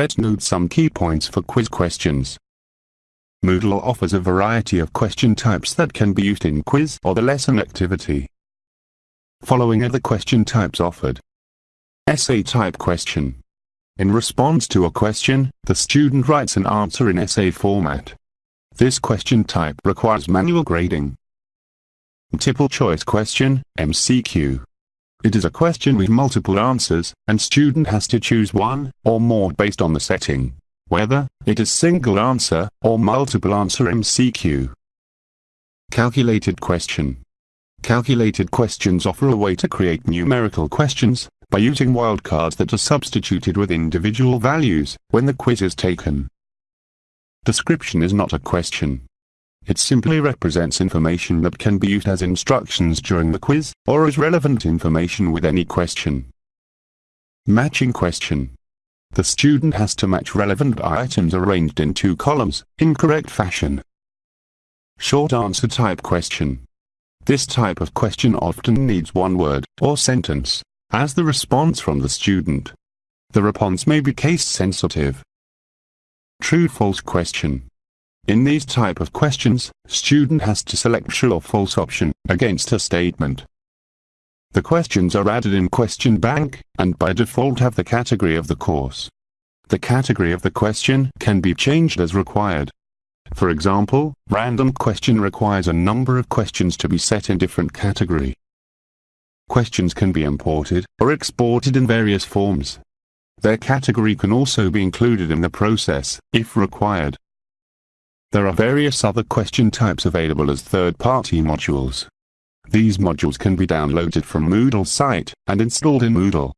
Let's note some key points for quiz questions. Moodle offers a variety of question types that can be used in quiz or the lesson activity. Following are the question types offered. Essay type question. In response to a question, the student writes an answer in essay format. This question type requires manual grading. Multiple choice question, MCQ. It is a question with multiple answers, and student has to choose one, or more based on the setting. Whether, it is single answer, or multiple answer MCQ. Calculated question. Calculated questions offer a way to create numerical questions, by using wildcards that are substituted with individual values, when the quiz is taken. Description is not a question. It simply represents information that can be used as instructions during the quiz, or as relevant information with any question. Matching question. The student has to match relevant items arranged in two columns, in correct fashion. Short answer type question. This type of question often needs one word, or sentence, as the response from the student. The response may be case sensitive. True-false question. In these type of questions, student has to select true or false option against a statement. The questions are added in question bank, and by default have the category of the course. The category of the question can be changed as required. For example, random question requires a number of questions to be set in different category. Questions can be imported or exported in various forms. Their category can also be included in the process, if required. There are various other question types available as third-party modules. These modules can be downloaded from Moodle site and installed in Moodle.